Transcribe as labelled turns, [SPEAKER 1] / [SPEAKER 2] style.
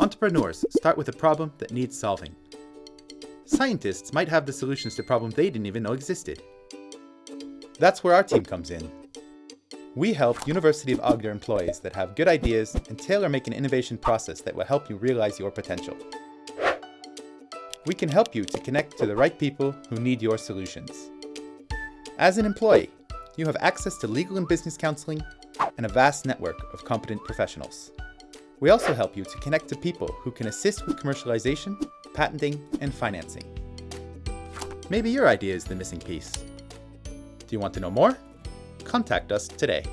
[SPEAKER 1] Entrepreneurs start with a problem that needs solving. Scientists might have the solutions to problems they didn't even know existed. That's where our team comes in. We help University of Agder employees that have good ideas and tailor make an innovation process that will help you realize your potential. We can help you to connect to the right people who need your solutions. As an employee, you have access to legal and business counseling and a vast network of competent professionals. We also help you to connect to people who can assist with commercialization, patenting, and financing. Maybe your idea is the missing piece. Do you want to know more? Contact us today.